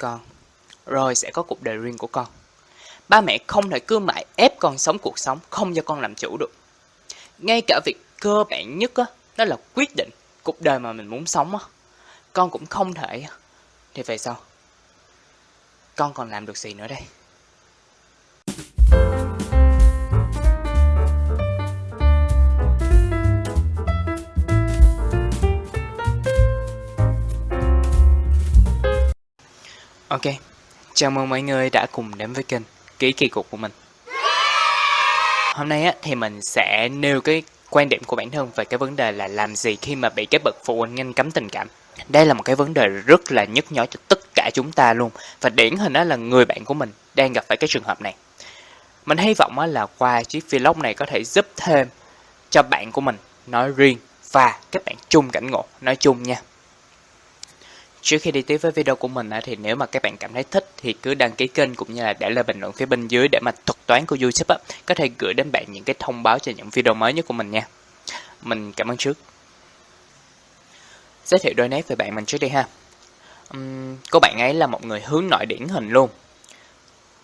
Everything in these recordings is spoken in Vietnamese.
con, rồi sẽ có cuộc đời riêng của con. Ba mẹ không thể cứ mãi ép con sống cuộc sống, không cho con làm chủ được. Ngay cả việc cơ bản nhất á, đó là quyết định cuộc đời mà mình muốn sống á. Con cũng không thể. Thì về sau? Con còn làm được gì nữa đây? Ok, chào mừng mọi người đã cùng đến với kênh Ký Kỳ Cục của mình. Hôm nay á, thì mình sẽ nêu cái quan điểm của bản thân về cái vấn đề là làm gì khi mà bị cái bậc phụ huynh ngăn cấm tình cảm. Đây là một cái vấn đề rất là nhức nhối cho tất cả chúng ta luôn. Và điển hình đó là người bạn của mình đang gặp phải cái trường hợp này. Mình hy vọng á, là qua chiếc vlog này có thể giúp thêm cho bạn của mình nói riêng và các bạn chung cảnh ngộ. Nói chung nha. Trước khi đi tiếp với video của mình thì nếu mà các bạn cảm thấy thích thì cứ đăng ký kênh cũng như là để lại bình luận phía bên dưới để mà thuật toán của YouTube có thể gửi đến bạn những cái thông báo cho những video mới nhất của mình nha. Mình cảm ơn trước. Giới thiệu đôi nét về bạn mình trước đi ha. Uhm, cô bạn ấy là một người hướng nội điển hình luôn.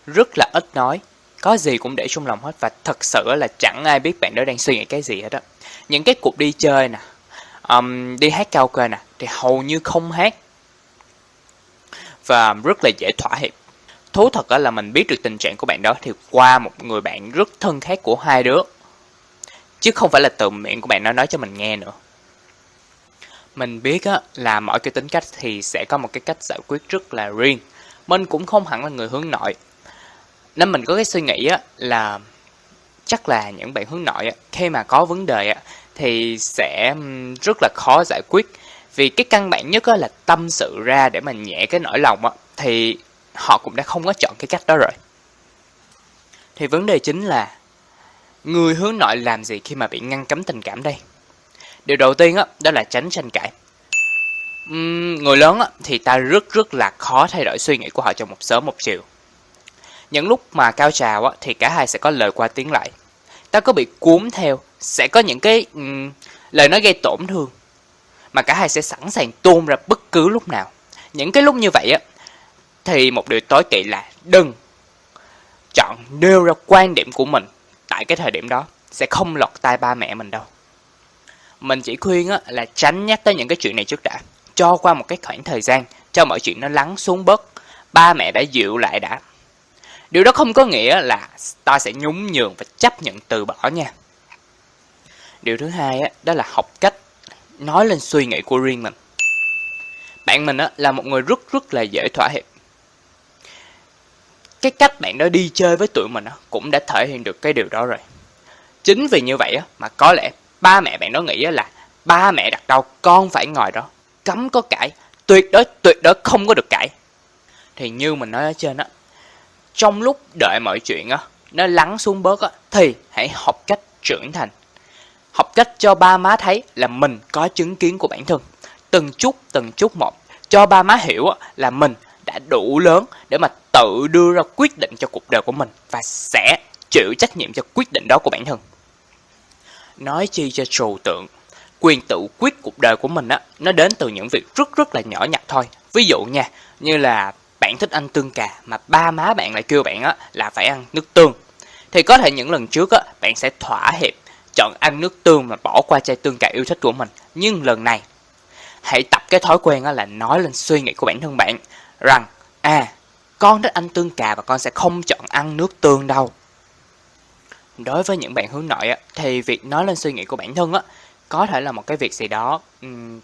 Rất là ít nói, có gì cũng để trong lòng hết và thật sự là chẳng ai biết bạn đó đang suy nghĩ cái gì hết á. Những cái cuộc đi chơi nè, um, đi hát karaoke nè thì hầu như không hát và rất là dễ thỏa hiệp. Thú thật là mình biết được tình trạng của bạn đó thì qua một người bạn rất thân khác của hai đứa. Chứ không phải là từ miệng của bạn nó nói cho mình nghe nữa. Mình biết á, là mỗi cái tính cách thì sẽ có một cái cách giải quyết rất là riêng. Mình cũng không hẳn là người hướng nội. Nên mình có cái suy nghĩ á, là chắc là những bạn hướng nội á, khi mà có vấn đề á, thì sẽ rất là khó giải quyết vì cái căn bản nhất là tâm sự ra để mà nhẹ cái nỗi lòng á, thì họ cũng đã không có chọn cái cách đó rồi. Thì vấn đề chính là người hướng nội làm gì khi mà bị ngăn cấm tình cảm đây? Điều đầu tiên á, đó là tránh tranh cãi. Uhm, người lớn á, thì ta rất rất là khó thay đổi suy nghĩ của họ trong một sớm một chiều. Những lúc mà cao trào á, thì cả hai sẽ có lời qua tiếng lại. Ta có bị cuốn theo, sẽ có những cái um, lời nói gây tổn thương mà cả hai sẽ sẵn sàng tuôn ra bất cứ lúc nào. Những cái lúc như vậy á, thì một điều tối kỵ là đừng chọn nêu ra quan điểm của mình tại cái thời điểm đó sẽ không lọt tai ba mẹ mình đâu. Mình chỉ khuyên á, là tránh nhắc tới những cái chuyện này trước đã. Cho qua một cái khoảng thời gian, cho mọi chuyện nó lắng xuống bớt. Ba mẹ đã dịu lại đã. Điều đó không có nghĩa là ta sẽ nhún nhường và chấp nhận từ bỏ nha. Điều thứ hai á, đó là học cách nói lên suy nghĩ của riêng mình. Bạn mình á, là một người rất rất là dễ thỏa hiệp. Cái cách bạn đó đi chơi với tụi mình á, cũng đã thể hiện được cái điều đó rồi. Chính vì như vậy á, mà có lẽ ba mẹ bạn đó nghĩ là ba mẹ đặt đâu con phải ngồi đó, cấm có cãi, tuyệt đối tuyệt đối không có được cãi. Thì như mình nói ở trên á, trong lúc đợi mọi chuyện á, nó lắng xuống bớt á, thì hãy học cách trưởng thành học cách cho ba má thấy là mình có chứng kiến của bản thân. Từng chút, từng chút một, cho ba má hiểu là mình đã đủ lớn để mà tự đưa ra quyết định cho cuộc đời của mình và sẽ chịu trách nhiệm cho quyết định đó của bản thân. Nói chi cho trừu tượng, quyền tự quyết cuộc đời của mình á, nó đến từ những việc rất rất là nhỏ nhặt thôi. Ví dụ nha, như là bạn thích ăn tương cà mà ba má bạn lại kêu bạn á, là phải ăn nước tương. Thì có thể những lần trước á, bạn sẽ thỏa hiệp chọn ăn nước tương mà bỏ qua chai tương cà yêu thích của mình. Nhưng lần này, hãy tập cái thói quen đó là nói lên suy nghĩ của bản thân bạn rằng à, con thích ăn tương cà và con sẽ không chọn ăn nước tương đâu. Đối với những bạn hướng nội thì việc nói lên suy nghĩ của bản thân có thể là một cái việc gì đó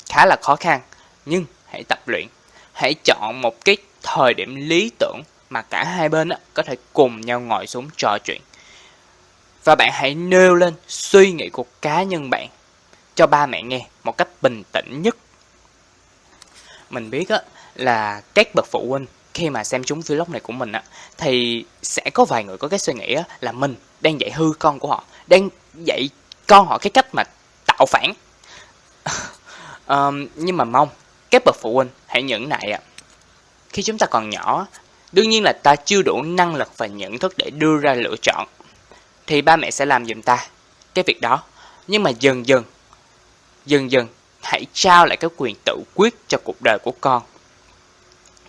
khá là khó khăn. Nhưng hãy tập luyện, hãy chọn một cái thời điểm lý tưởng mà cả hai bên có thể cùng nhau ngồi xuống trò chuyện và bạn hãy nêu lên suy nghĩ của cá nhân bạn cho ba mẹ nghe một cách bình tĩnh nhất. Mình biết á, là các bậc phụ huynh khi mà xem chúng vlog này của mình á, thì sẽ có vài người có cái suy nghĩ á, là mình đang dạy hư con của họ, đang dạy con họ cái cách mà tạo phản. um, nhưng mà mong các bậc phụ huynh hãy nhẫn nại ạ. Khi chúng ta còn nhỏ, đương nhiên là ta chưa đủ năng lực và nhận thức để đưa ra lựa chọn thì ba mẹ sẽ làm giùm ta cái việc đó. Nhưng mà dần dần, dần dần hãy trao lại cái quyền tự quyết cho cuộc đời của con.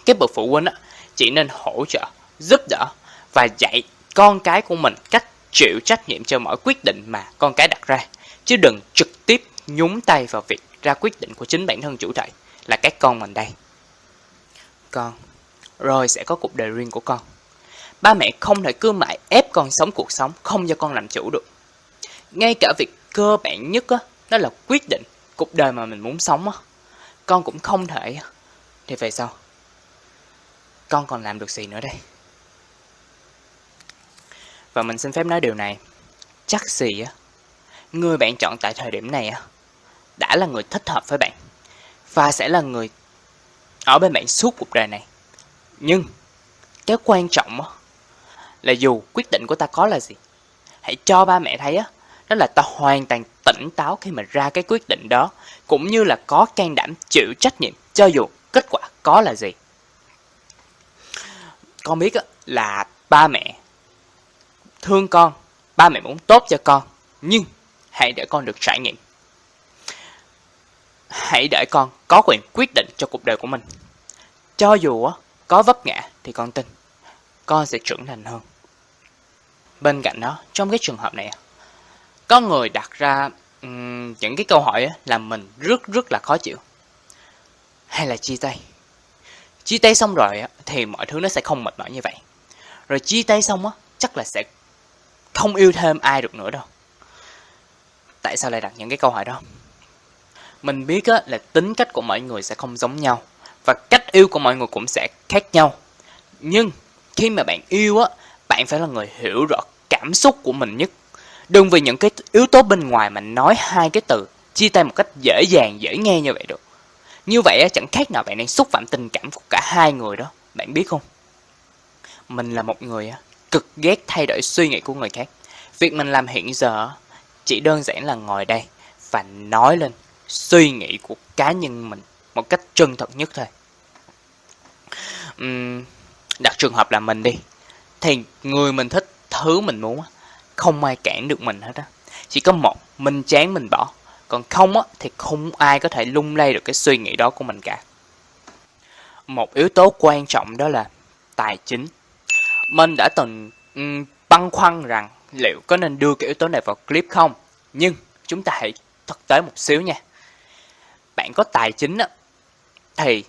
Cái bậc phụ huynh á, chỉ nên hỗ trợ, giúp đỡ và dạy con cái của mình cách chịu trách nhiệm cho mọi quyết định mà con cái đặt ra, chứ đừng trực tiếp nhúng tay vào việc ra quyết định của chính bản thân chủ thể là các con mình đây. Con, rồi sẽ có cuộc đời riêng của con. Ba mẹ không thể cứ mãi ép con sống cuộc sống không cho con làm chủ được. Ngay cả việc cơ bản nhất á, đó là quyết định cuộc đời mà mình muốn sống á. Con cũng không thể. Thì về sau? Con còn làm được gì nữa đây? Và mình xin phép nói điều này. Chắc gì á, người bạn chọn tại thời điểm này á, đã là người thích hợp với bạn. Và sẽ là người ở bên bạn suốt cuộc đời này. Nhưng, cái quan trọng á, là dù quyết định của ta có là gì, hãy cho ba mẹ thấy á, đó là ta hoàn toàn tỉnh táo khi mà ra cái quyết định đó, cũng như là có can đảm chịu trách nhiệm cho dù kết quả có là gì. Con biết á, là ba mẹ thương con, ba mẹ muốn tốt cho con, nhưng hãy để con được trải nghiệm. Hãy để con có quyền quyết định cho cuộc đời của mình. Cho dù á, có vấp ngã thì con tin, con sẽ trưởng thành hơn. Bên cạnh đó, trong cái trường hợp này, có người đặt ra um, những cái câu hỏi là làm mình rất rất là khó chịu. Hay là chia tay? Chia tay xong rồi thì mọi thứ nó sẽ không mệt mỏi như vậy. Rồi chia tay xong á, chắc là sẽ không yêu thêm ai được nữa đâu. Tại sao lại đặt những cái câu hỏi đó? Mình biết á, là tính cách của mọi người sẽ không giống nhau và cách yêu của mọi người cũng sẽ khác nhau. Nhưng khi mà bạn yêu á, bạn phải là người hiểu rõ cảm xúc của mình nhất. Đừng vì những cái yếu tố bên ngoài mà nói hai cái từ chia tay một cách dễ dàng, dễ nghe như vậy được. Như vậy chẳng khác nào bạn đang xúc phạm tình cảm của cả hai người đó. Bạn biết không? Mình là một người cực ghét thay đổi suy nghĩ của người khác. Việc mình làm hiện giờ chỉ đơn giản là ngồi đây và nói lên suy nghĩ của cá nhân mình một cách chân thật nhất thôi. Uhm, đặt trường hợp là mình đi, thì người mình thích, thứ mình muốn, không ai cản được mình hết á. Chỉ có một, mình chán mình bỏ, còn không á, thì không ai có thể lung lay được cái suy nghĩ đó của mình cả. Một yếu tố quan trọng đó là tài chính. Mình đã từng um, băn khoăn rằng liệu có nên đưa cái yếu tố này vào clip không? Nhưng chúng ta hãy thực tế một xíu nha. Bạn có tài chính á, thì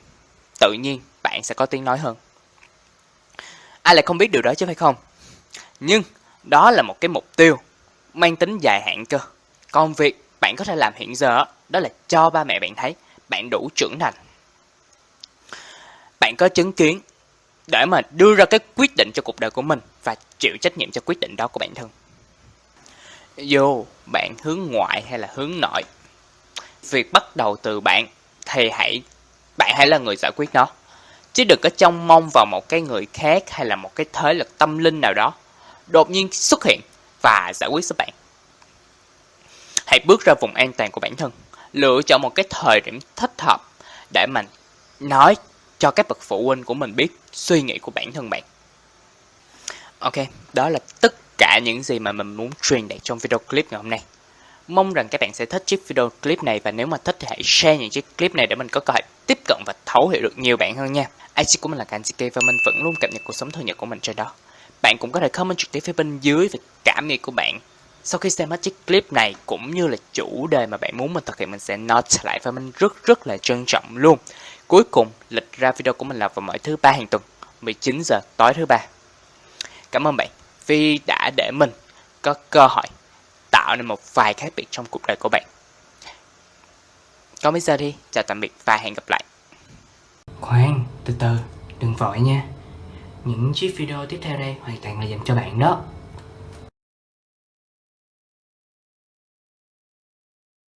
tự nhiên bạn sẽ có tiếng nói hơn. Ai lại không biết điều đó chứ phải không? Nhưng đó là một cái mục tiêu mang tính dài hạn cơ. Còn việc bạn có thể làm hiện giờ đó là cho ba mẹ bạn thấy bạn đủ trưởng thành. Bạn có chứng kiến để mà đưa ra cái quyết định cho cuộc đời của mình và chịu trách nhiệm cho quyết định đó của bản thân. Dù bạn hướng ngoại hay là hướng nội, việc bắt đầu từ bạn thì hãy bạn hãy là người giải quyết nó. Chứ đừng có trông mong vào một cái người khác hay là một cái thế lực tâm linh nào đó đột nhiên xuất hiện và giải quyết giúp bạn. Hãy bước ra vùng an toàn của bản thân, lựa chọn một cái thời điểm thích hợp để mình nói cho các bậc phụ huynh của mình biết suy nghĩ của bản thân bạn. Ok, đó là tất cả những gì mà mình muốn truyền đạt trong video clip ngày hôm nay. Mong rằng các bạn sẽ thích chiếc video clip này và nếu mà thích thì hãy share những chiếc clip này để mình có cơ hội tiếp cận và thấu hiểu được nhiều bạn hơn nha. IC của mình là Kanjike và mình vẫn luôn cập nhật cuộc sống thường nhật của mình trên đó. Bạn cũng có thể comment trực tiếp phía bên dưới về cảm nghĩ của bạn sau khi xem hết chiếc clip này cũng như là chủ đề mà bạn muốn mình thực hiện mình sẽ note lại và mình rất rất là trân trọng luôn. Cuối cùng, lịch ra video của mình là vào mỗi thứ ba hàng tuần, 19 giờ tối thứ ba. Cảm ơn bạn vì đã để mình có cơ hội tạo nên một vài khác biệt trong cuộc đời của bạn. Còn bây giờ đi, chào tạm biệt và hẹn gặp lại. Khoan, từ từ, đừng vội nha. Những chiếc video tiếp theo đây hoàn toàn là dành cho bạn đó.